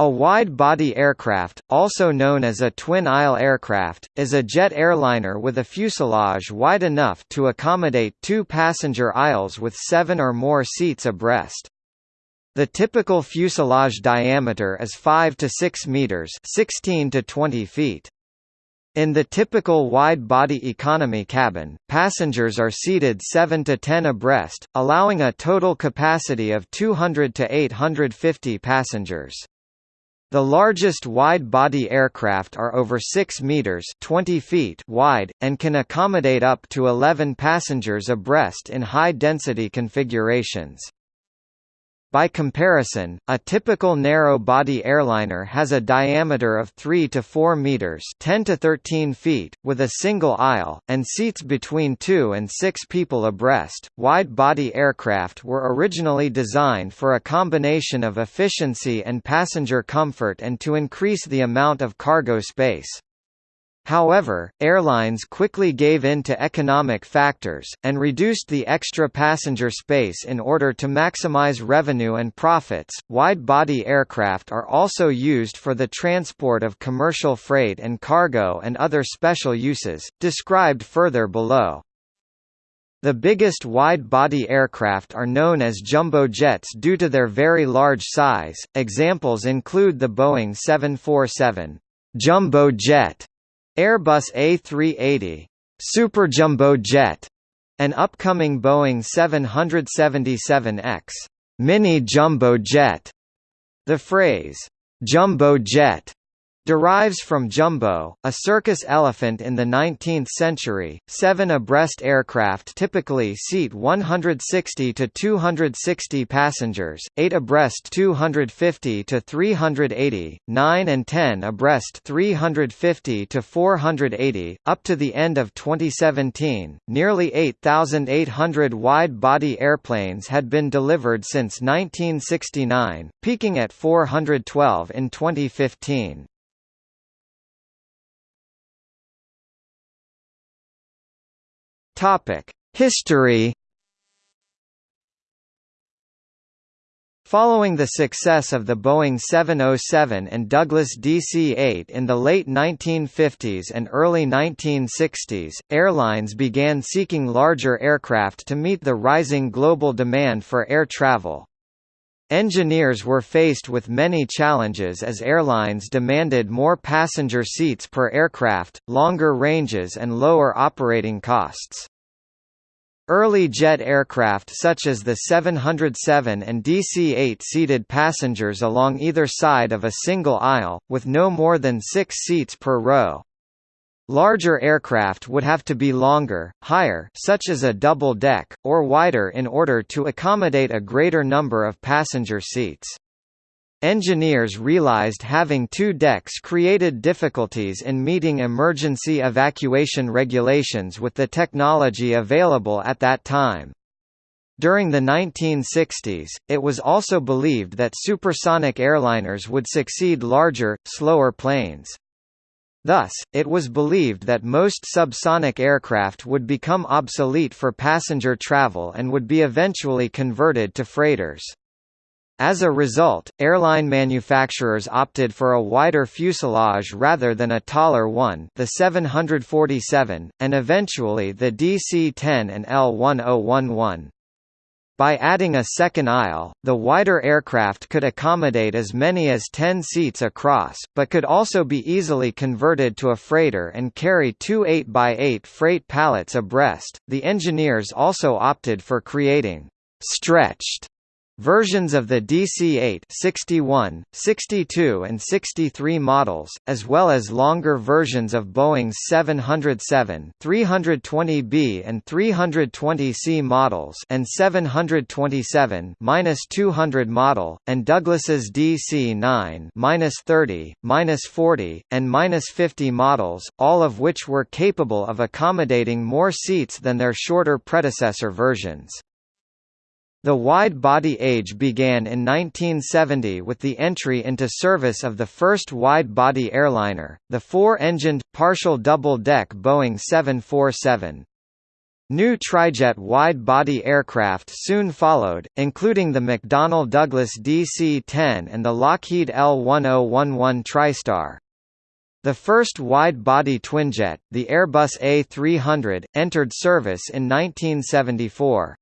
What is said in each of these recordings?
A wide-body aircraft, also known as a twin-aisle aircraft, is a jet airliner with a fuselage wide enough to accommodate two passenger aisles with seven or more seats abreast. The typical fuselage diameter is 5 to 6 meters, 16 to 20 feet. In the typical wide-body economy cabin, passengers are seated 7 to 10 abreast, allowing a total capacity of 200 to 850 passengers. The largest wide-body aircraft are over 6 meters (20 feet) wide and can accommodate up to 11 passengers abreast in high-density configurations. By comparison, a typical narrow-body airliner has a diameter of 3 to 4 meters (10 to 13 feet) with a single aisle and seats between 2 and 6 people abreast. Wide-body aircraft were originally designed for a combination of efficiency and passenger comfort and to increase the amount of cargo space. However, airlines quickly gave in to economic factors, and reduced the extra passenger space in order to maximize revenue and profits. Wide body aircraft are also used for the transport of commercial freight and cargo and other special uses, described further below. The biggest wide-body aircraft are known as jumbo jets due to their very large size. Examples include the Boeing 747 jumbo jet Airbus A380 Super Jumbo Jet, an upcoming Boeing 777X Mini Jumbo Jet. The phrase jumbo jet derives from jumbo, a circus elephant in the 19th century. Seven abreast aircraft typically seat 160 to 260 passengers, eight abreast 250 to 380, nine and 10 abreast 350 to 480. Up to the end of 2017, nearly 8,800 wide-body airplanes had been delivered since 1969, peaking at 412 in 2015. Topic: History. Following the success of the Boeing 707 and Douglas DC-8 in the late 1950s and early 1960s, airlines began seeking larger aircraft to meet the rising global demand for air travel. Engineers were faced with many challenges as airlines demanded more passenger seats per aircraft, longer ranges and lower operating costs. Early jet aircraft such as the 707 and DC-8 seated passengers along either side of a single aisle, with no more than six seats per row. Larger aircraft would have to be longer, higher such as a double deck, or wider in order to accommodate a greater number of passenger seats. Engineers realized having two decks created difficulties in meeting emergency evacuation regulations with the technology available at that time. During the 1960s, it was also believed that supersonic airliners would succeed larger, slower planes. Thus, it was believed that most subsonic aircraft would become obsolete for passenger travel and would be eventually converted to freighters. As a result, airline manufacturers opted for a wider fuselage rather than a taller one the 747, and eventually the DC-10 and L-1011. By adding a second aisle, the wider aircraft could accommodate as many as 10 seats across, but could also be easily converted to a freighter and carry two 8x8 freight pallets abreast. The engineers also opted for creating stretched Versions of the DC-8 61, 62 and 63 models, as well as longer versions of Boeing's 707 320B and 320C models and 727-200 model, and Douglas's DC-9-30, -40, and -50 models, all of which were capable of accommodating more seats than their shorter predecessor versions. The wide-body age began in 1970 with the entry into service of the first wide-body airliner, the four-engined, partial double-deck Boeing 747. New trijet wide-body aircraft soon followed, including the McDonnell Douglas DC-10 and the Lockheed L-1011 TriStar. The first wide-body twinjet, the Airbus A300, entered service in 1974.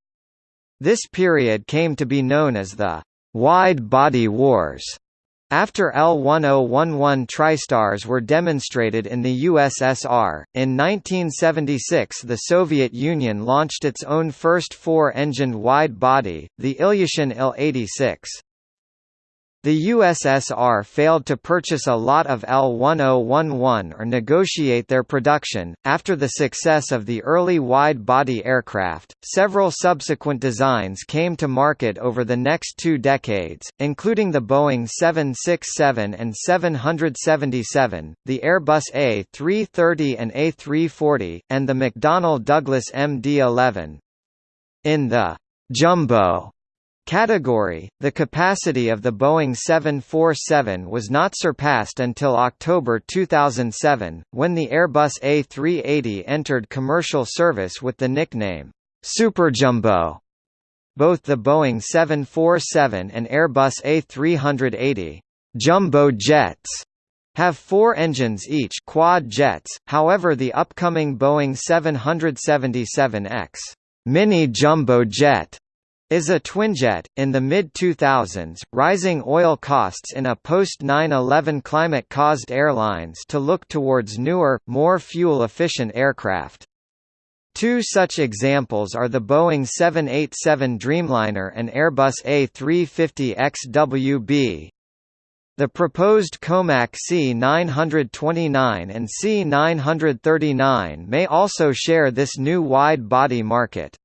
This period came to be known as the «wide-body wars», after L-1011 TriStars were demonstrated in the USSR, in 1976 the Soviet Union launched its own first four-engined wide-body, the Ilyushin Il-86. The USSR failed to purchase a lot of L-1011 or negotiate their production. After the success of the early wide-body aircraft, several subsequent designs came to market over the next two decades, including the Boeing 767 and 777, the Airbus A330 and A340, and the McDonnell Douglas MD-11. In the jumbo category, the capacity of the Boeing 747 was not surpassed until October 2007, when the Airbus A380 entered commercial service with the nickname, Superjumbo. Both the Boeing 747 and Airbus A380 jumbo jets have four engines each quad jets, however the upcoming Boeing 777X mini jumbo jet is a twinjet. In the mid 2000s, rising oil costs in a post 9 11 climate caused airlines to look towards newer, more fuel efficient aircraft. Two such examples are the Boeing 787 Dreamliner and Airbus A350 XWB. The proposed Comac C929 and C939 may also share this new wide-body market.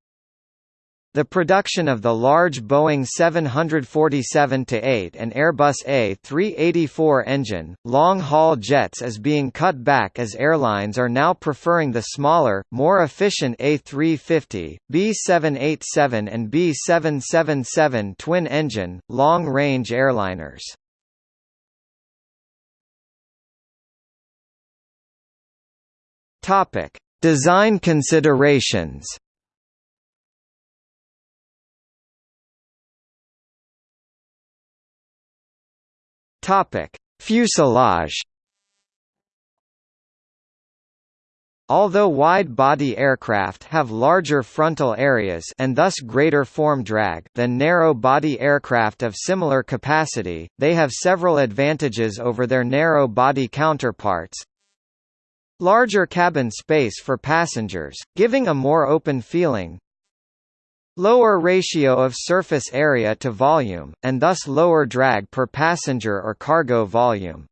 The production of the large Boeing 747-8 and Airbus A384 engine, long-haul jets is being cut back as airlines are now preferring the smaller, more efficient A350, B787 and B777 twin-engine, long-range airliners. Design considerations Topic: Fuselage. Although wide-body aircraft have larger frontal areas and thus greater form drag than narrow-body aircraft of similar capacity, they have several advantages over their narrow-body counterparts. Larger cabin space for passengers, giving a more open feeling, Lower ratio of surface area to volume, and thus lower drag per passenger or cargo volume.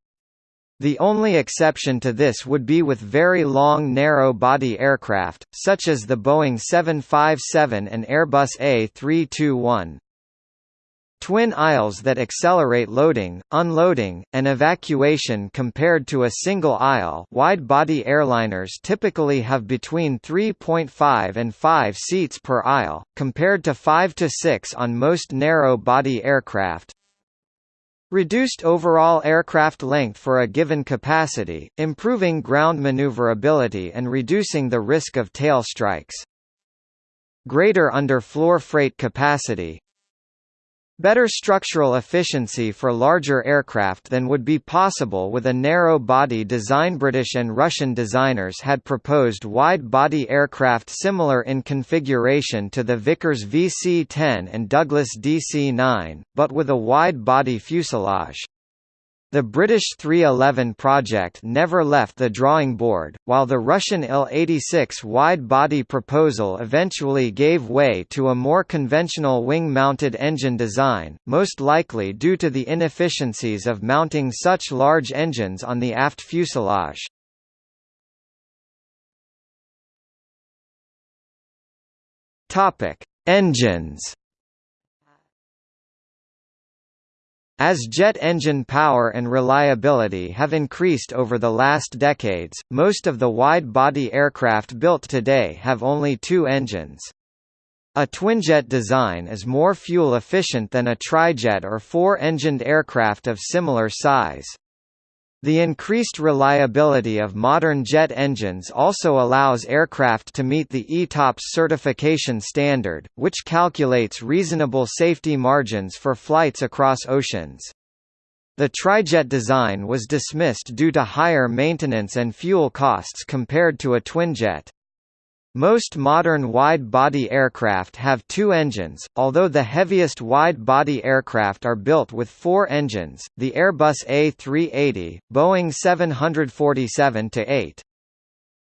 The only exception to this would be with very long narrow-body aircraft, such as the Boeing 757 and Airbus A321. Twin aisles that accelerate loading, unloading, and evacuation compared to a single aisle wide-body airliners typically have between 3.5 and 5 seats per aisle, compared to 5 to 6 on most narrow-body aircraft. Reduced overall aircraft length for a given capacity, improving ground maneuverability and reducing the risk of tail strikes. Greater under-floor freight capacity, Better structural efficiency for larger aircraft than would be possible with a narrow-body design British and Russian designers had proposed wide-body aircraft similar in configuration to the Vickers VC-10 and Douglas DC-9, but with a wide-body fuselage. The British 311 project never left the drawing board, while the Russian Il-86 wide-body proposal eventually gave way to a more conventional wing-mounted engine design, most likely due to the inefficiencies of mounting such large engines on the aft fuselage. Engines As jet engine power and reliability have increased over the last decades, most of the wide-body aircraft built today have only two engines. A twinjet design is more fuel efficient than a trijet or four-engined aircraft of similar size. The increased reliability of modern jet engines also allows aircraft to meet the ETOPS certification standard, which calculates reasonable safety margins for flights across oceans. The trijet design was dismissed due to higher maintenance and fuel costs compared to a twinjet. Most modern wide-body aircraft have two engines, although the heaviest wide-body aircraft are built with four engines, the Airbus A380, Boeing 747-8.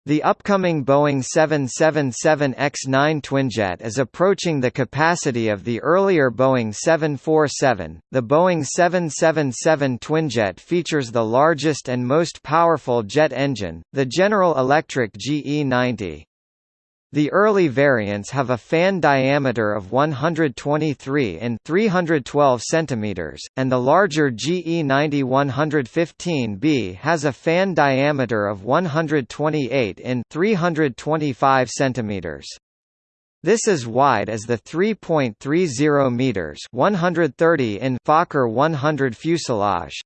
The upcoming Boeing 777X9 twinjet is approaching the capacity of the earlier Boeing 747. The Boeing 777 twinjet features the largest and most powerful jet engine, the General Electric GE90. The early variants have a fan diameter of 123 in 312 cm, and the larger GE90 115B has a fan diameter of 128 in 325 cm. This is wide as the 3.30 meters (130 in Fokker 100 fuselage.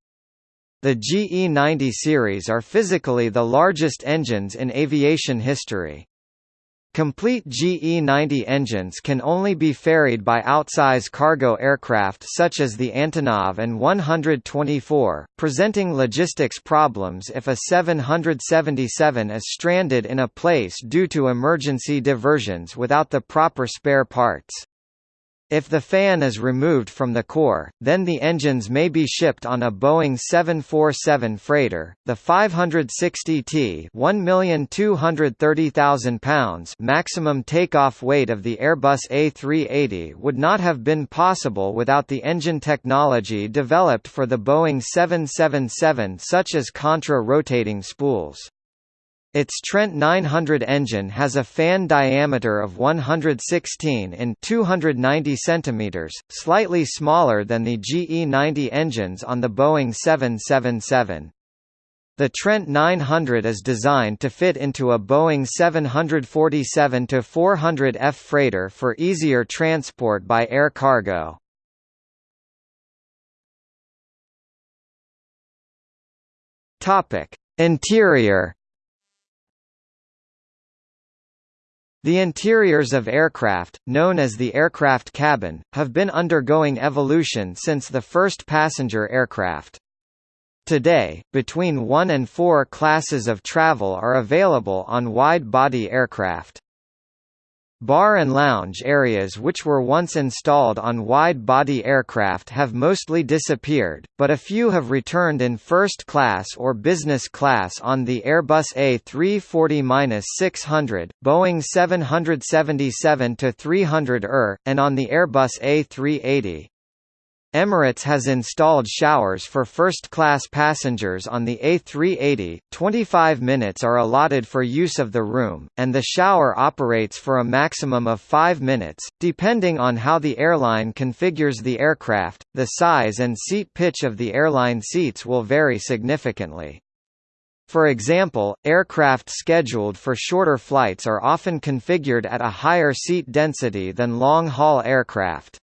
The GE90 series are physically the largest engines in aviation history. Complete GE-90 engines can only be ferried by outsize cargo aircraft such as the Antonov An-124, presenting logistics problems if a 777 is stranded in a place due to emergency diversions without the proper spare parts. If the fan is removed from the core, then the engines may be shipped on a Boeing 747 freighter. The 560T £1,230,000 maximum takeoff weight of the Airbus A380 would not have been possible without the engine technology developed for the Boeing 777 such as contra-rotating spools. Its Trent 900 engine has a fan diameter of 116 in 290 cm, slightly smaller than the GE90 engines on the Boeing 777. The Trent 900 is designed to fit into a Boeing 747-400F freighter for easier transport by air cargo. Interior The interiors of aircraft, known as the aircraft cabin, have been undergoing evolution since the first passenger aircraft. Today, between one and four classes of travel are available on wide-body aircraft. Bar and lounge areas which were once installed on wide-body aircraft have mostly disappeared, but a few have returned in first class or business class on the Airbus A340-600, Boeing 777-300 ER, and on the Airbus A380. Emirates has installed showers for first-class passengers on the A380, 25 minutes are allotted for use of the room, and the shower operates for a maximum of 5 minutes, depending on how the airline configures the aircraft, the size and seat pitch of the airline seats will vary significantly. For example, aircraft scheduled for shorter flights are often configured at a higher seat density than long-haul aircraft.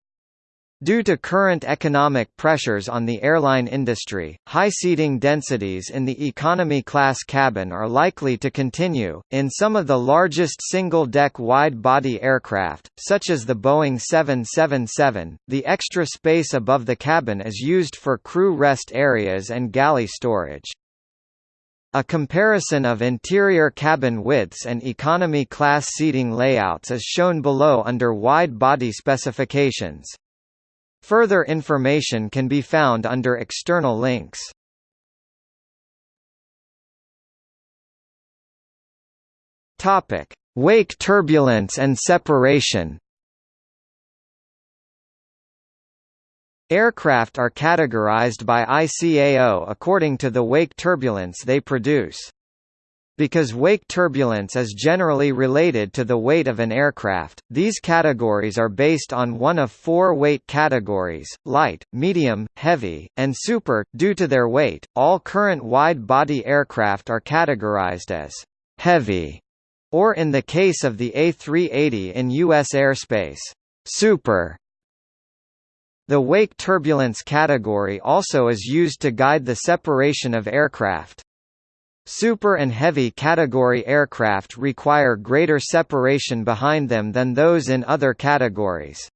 Due to current economic pressures on the airline industry, high seating densities in the economy class cabin are likely to continue. In some of the largest single deck wide body aircraft, such as the Boeing 777, the extra space above the cabin is used for crew rest areas and galley storage. A comparison of interior cabin widths and economy class seating layouts is shown below under wide body specifications. Further information can be found under external links. Topic: Wake turbulence and separation. Aircraft are categorized by ICAO according to the wake turbulence they produce. Because wake turbulence is generally related to the weight of an aircraft, these categories are based on one of four weight categories, light, medium, heavy, and super. Due to their weight, all current wide-body aircraft are categorized as heavy, or in the case of the A380 in U.S. airspace, super. The wake turbulence category also is used to guide the separation of aircraft. Super and heavy category aircraft require greater separation behind them than those in other categories.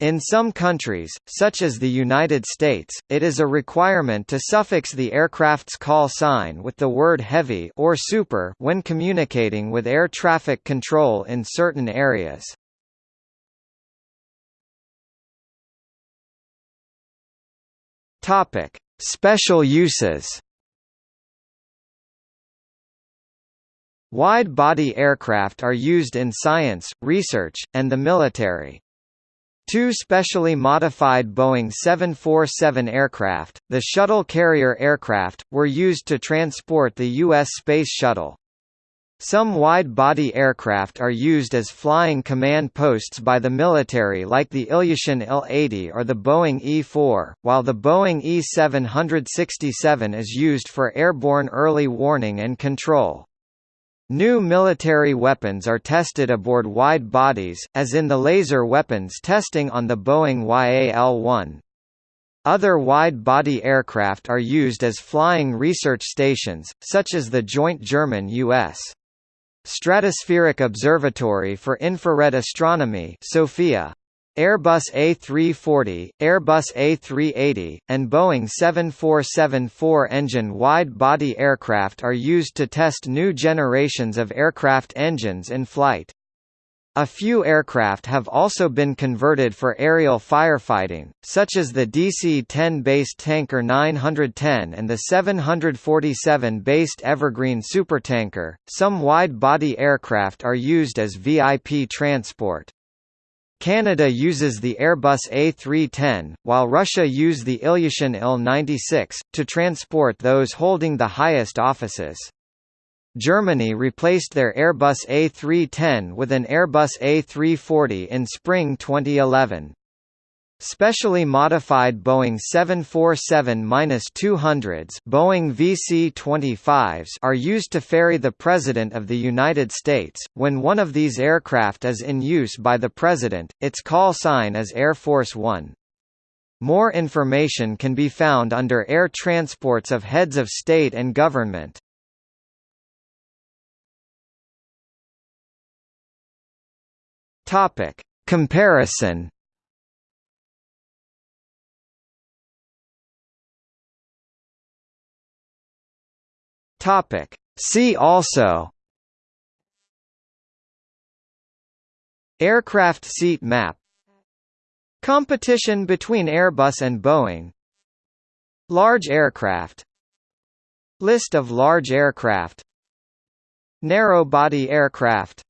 In some countries, such as the United States, it is a requirement to suffix the aircraft's call sign with the word heavy or super when communicating with air traffic control in certain areas. Topic: Special uses. Wide-body aircraft are used in science, research, and the military. Two specially modified Boeing 747 aircraft, the Shuttle Carrier aircraft, were used to transport the U.S. Space Shuttle. Some wide-body aircraft are used as flying command posts by the military like the Ilyushin Il-80 or the Boeing E-4, while the Boeing E-767 is used for airborne early warning and control. New military weapons are tested aboard wide bodies, as in the laser weapons testing on the Boeing YAL-1. Other wide-body aircraft are used as flying research stations, such as the joint German-U.S. Stratospheric Observatory for Infrared Astronomy SOFIA. Airbus A340, Airbus A380, and Boeing 747-4 engine wide-body aircraft are used to test new generations of aircraft engines in flight. A few aircraft have also been converted for aerial firefighting, such as the DC-10 based Tanker 910 and the 747 based Evergreen supertanker. Some wide-body aircraft are used as VIP transport. Canada uses the Airbus A310, while Russia use the Ilyushin Il-96, to transport those holding the highest offices. Germany replaced their Airbus A310 with an Airbus A340 in spring 2011. Specially modified Boeing 747-200s Boeing VC-25s are used to ferry the President of the United States. When one of these aircraft is in use by the President, its call sign is Air Force One. More information can be found under Air Transports of Heads of State and Government. Comparison. Topic: See also. Aircraft seat map Competition between Airbus and Boeing Large aircraft List of large aircraft Narrow-body aircraft